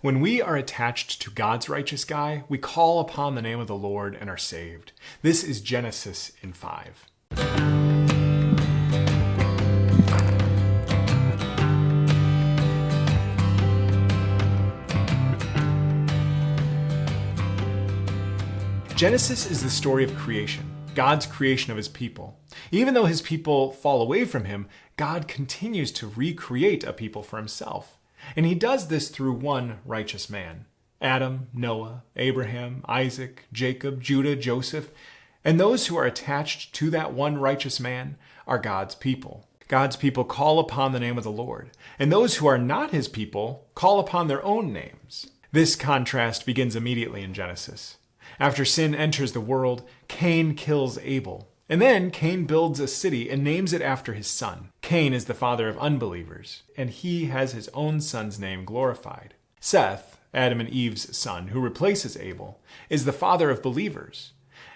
When we are attached to God's righteous guy, we call upon the name of the Lord and are saved. This is Genesis in 5. Genesis is the story of creation, God's creation of his people. Even though his people fall away from him, God continues to recreate a people for himself. And he does this through one righteous man Adam, Noah, Abraham, Isaac, Jacob, Judah, Joseph. And those who are attached to that one righteous man are God's people. God's people call upon the name of the Lord, and those who are not his people call upon their own names. This contrast begins immediately in Genesis. After sin enters the world, Cain kills Abel. And then Cain builds a city and names it after his son. Cain is the father of unbelievers, and he has his own son's name glorified. Seth, Adam and Eve's son, who replaces Abel, is the father of believers.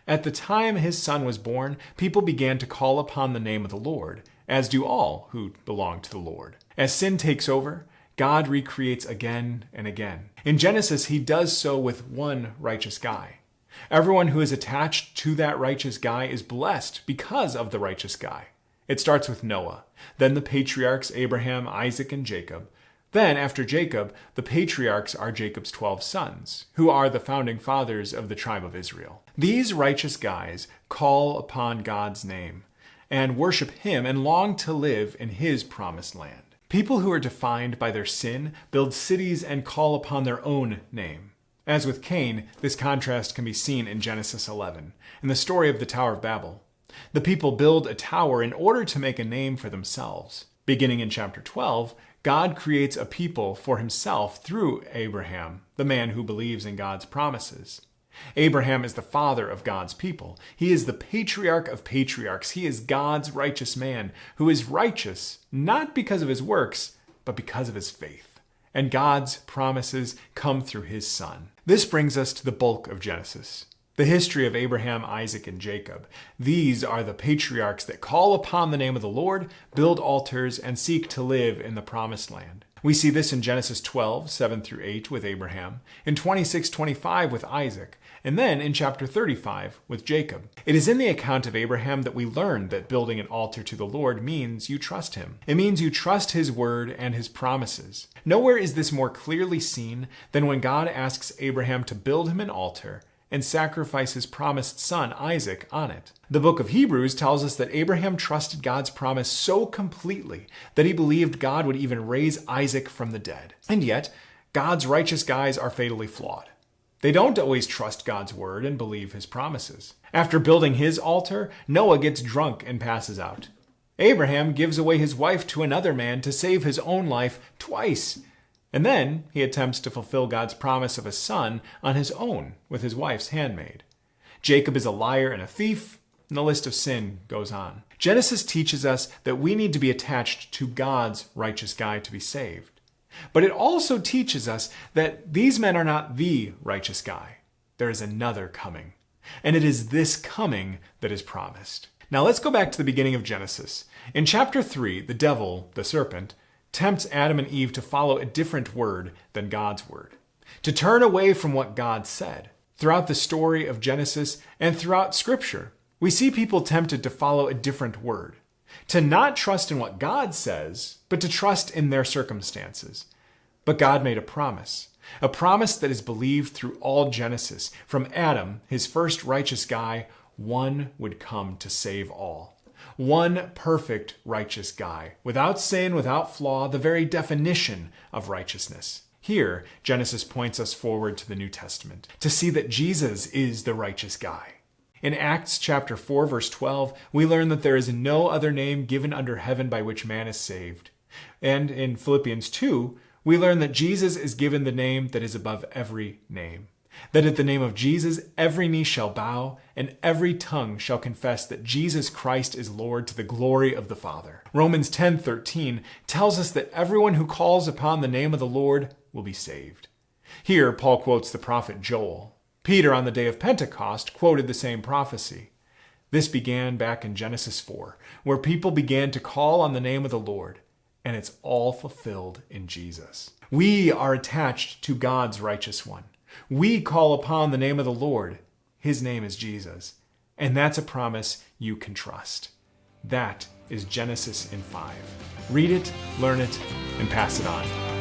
At the time his son was born, people began to call upon the name of the Lord, as do all who belong to the Lord. As sin takes over, God recreates again and again. In Genesis, he does so with one righteous guy. Everyone who is attached to that righteous guy is blessed because of the righteous guy. It starts with Noah, then the patriarchs Abraham, Isaac, and Jacob. Then, after Jacob, the patriarchs are Jacob's 12 sons, who are the founding fathers of the tribe of Israel. These righteous guys call upon God's name and worship Him and long to live in His promised land. People who are defined by their sin build cities and call upon their own name. As with Cain, this contrast can be seen in Genesis 11, in the story of the Tower of Babel. The people build a tower in order to make a name for themselves. Beginning in chapter 12, God creates a people for himself through Abraham, the man who believes in God's promises. Abraham is the father of God's people. He is the patriarch of patriarchs. He is God's righteous man who is righteous not because of his works, but because of his faith and God's promises come through his son. This brings us to the bulk of Genesis. The history of Abraham, Isaac, and Jacob. These are the patriarchs that call upon the name of the Lord, build altars, and seek to live in the promised land. We see this in Genesis 12, 7 through 8 with Abraham, in 26, 25 with Isaac, and then in chapter 35 with Jacob. It is in the account of Abraham that we learn that building an altar to the Lord means you trust him. It means you trust his word and his promises. Nowhere is this more clearly seen than when God asks Abraham to build him an altar and sacrifice his promised son Isaac on it. The book of Hebrews tells us that Abraham trusted God's promise so completely that he believed God would even raise Isaac from the dead. And yet, God's righteous guys are fatally flawed. They don't always trust God's word and believe his promises. After building his altar, Noah gets drunk and passes out. Abraham gives away his wife to another man to save his own life twice. And then he attempts to fulfill God's promise of a son on his own with his wife's handmaid. Jacob is a liar and a thief, and the list of sin goes on. Genesis teaches us that we need to be attached to God's righteous guy to be saved. But it also teaches us that these men are not the righteous guy. There is another coming. And it is this coming that is promised. Now let's go back to the beginning of Genesis. In chapter 3, the devil, the serpent, tempts Adam and Eve to follow a different word than God's word, to turn away from what God said. Throughout the story of Genesis and throughout Scripture, we see people tempted to follow a different word to not trust in what God says, but to trust in their circumstances. But God made a promise, a promise that is believed through all Genesis. From Adam, his first righteous guy, one would come to save all. One perfect righteous guy, without sin, without flaw, the very definition of righteousness. Here, Genesis points us forward to the New Testament to see that Jesus is the righteous guy. In Acts chapter 4 verse 12, we learn that there is no other name given under heaven by which man is saved. And in Philippians 2, we learn that Jesus is given the name that is above every name. That at the name of Jesus every knee shall bow and every tongue shall confess that Jesus Christ is Lord to the glory of the Father. Romans 10:13 tells us that everyone who calls upon the name of the Lord will be saved. Here Paul quotes the prophet Joel. Peter, on the day of Pentecost, quoted the same prophecy. This began back in Genesis 4, where people began to call on the name of the Lord. and it's all fulfilled in Jesus. We are attached to God's righteous one. We call upon the name of the Lord. His name is Jesus. And that's a promise you can trust. That is Genesis in 5. Read it, learn it, and pass it on.